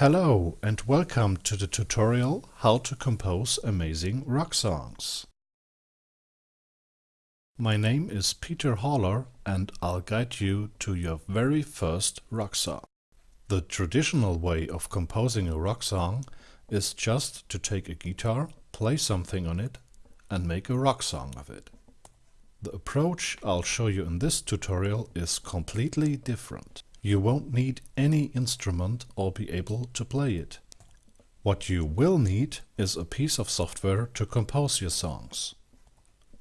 Hello and welcome to the tutorial how to compose amazing rock songs. My name is Peter Haller and I'll guide you to your very first rock song. The traditional way of composing a rock song is just to take a guitar, play something on it and make a rock song of it. The approach I'll show you in this tutorial is completely different. You won't need any instrument or be able to play it. What you will need is a piece of software to compose your songs.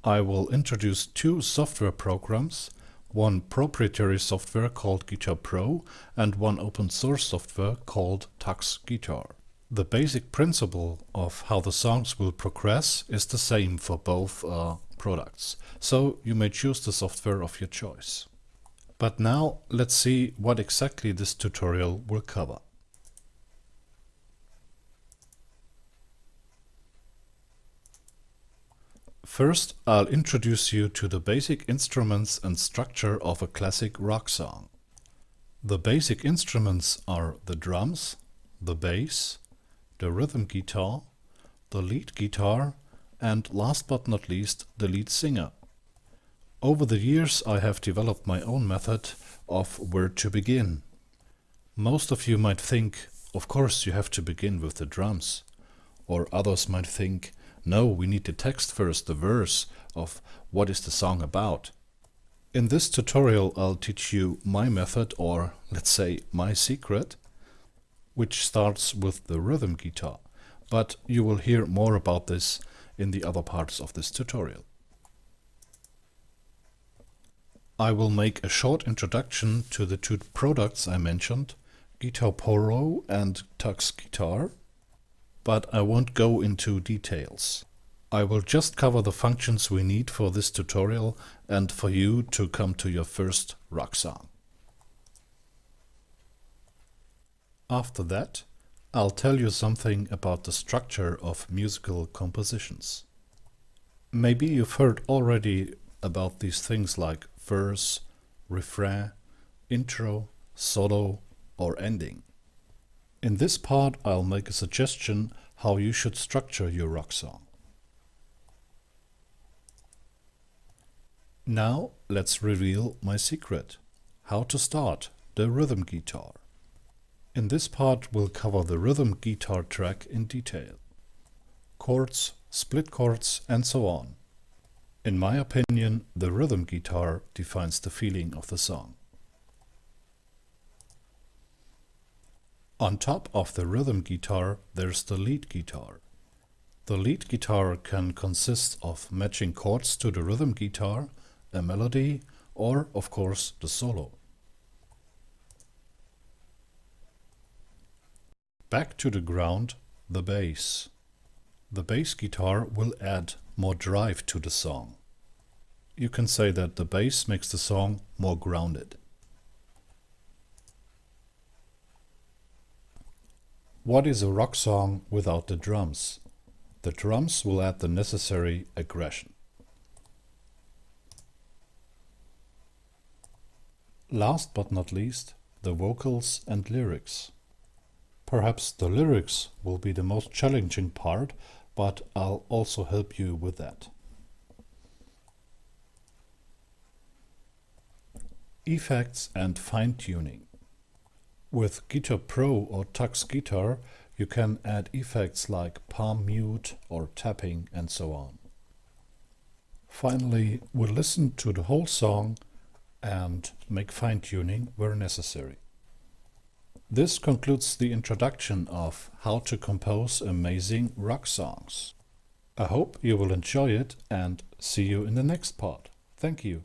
I will introduce two software programs, one proprietary software called Guitar Pro and one open source software called Tux Guitar. The basic principle of how the songs will progress is the same for both uh, products, so you may choose the software of your choice. But now let's see what exactly this tutorial will cover. First, I'll introduce you to the basic instruments and structure of a classic rock song. The basic instruments are the drums, the bass, the rhythm guitar, the lead guitar, and last but not least, the lead singer. Over the years I have developed my own method of where to begin. Most of you might think, of course you have to begin with the drums. Or others might think, no, we need the text first, the verse of what is the song about. In this tutorial I'll teach you my method or let's say my secret, which starts with the rhythm guitar. But you will hear more about this in the other parts of this tutorial. I will make a short introduction to the two products I mentioned, Guitar Pro and Tux Guitar, but I won't go into details. I will just cover the functions we need for this tutorial and for you to come to your first rock song. After that, I'll tell you something about the structure of musical compositions. Maybe you've heard already about these things like verse, refrain, intro, solo or ending. In this part I'll make a suggestion how you should structure your rock song. Now let's reveal my secret. How to start the rhythm guitar. In this part we'll cover the rhythm guitar track in detail. Chords, split chords and so on. In my opinion, the rhythm guitar defines the feeling of the song. On top of the rhythm guitar, there's the lead guitar. The lead guitar can consist of matching chords to the rhythm guitar, a melody, or, of course, the solo. Back to the ground, the bass. The bass guitar will add more drive to the song. You can say that the bass makes the song more grounded. What is a rock song without the drums? The drums will add the necessary aggression. Last but not least, the vocals and lyrics. Perhaps the lyrics will be the most challenging part but I'll also help you with that. Effects and fine-tuning. With Guitar Pro or Tux Guitar you can add effects like palm mute or tapping and so on. Finally, we'll listen to the whole song and make fine-tuning where necessary. This concludes the introduction of how to compose amazing rock songs. I hope you will enjoy it and see you in the next part. Thank you.